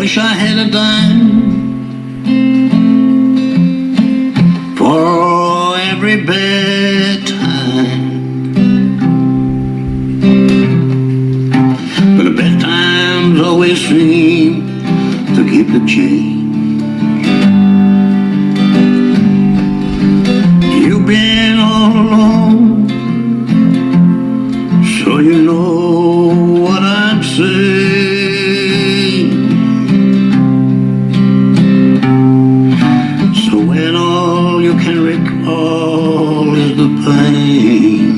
wish I had a dime for every bad time. But the bad times always seem to keep the change. Recall is the pain,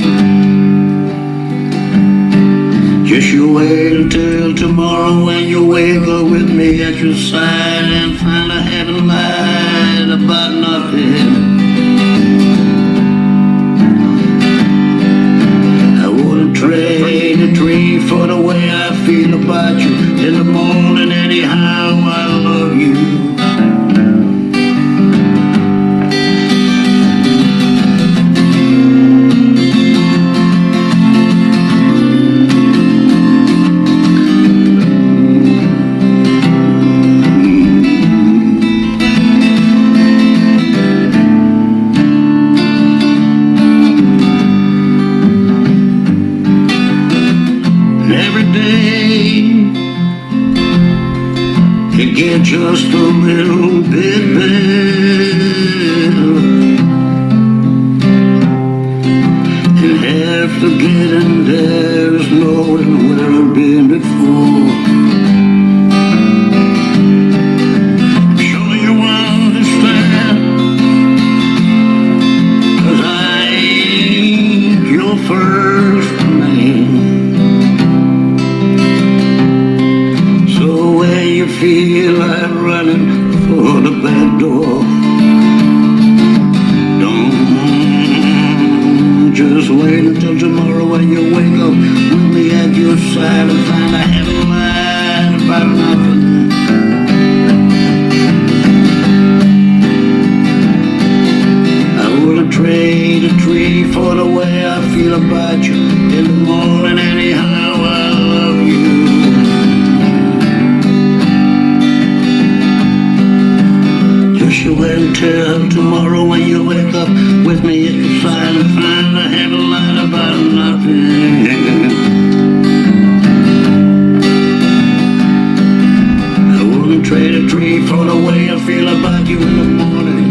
just you wait until tomorrow when you wake up with me at your side and find I haven't lied about nothing. I wouldn't trade a tree for the way I feel about you. In the morning, it gets just a little bit better. And half the getting there is knowing where I've been before. Surely feel like running for the back door, don't just wait until tomorrow when you wake up with me at your side and find haven't lied about nothing. I wouldn't trade a tree for the way I feel about you. In the morning, You wait until tomorrow when you wake up with me at your side and find I haven't lied about nothing. I wouldn't trade a tree for the way I feel about you in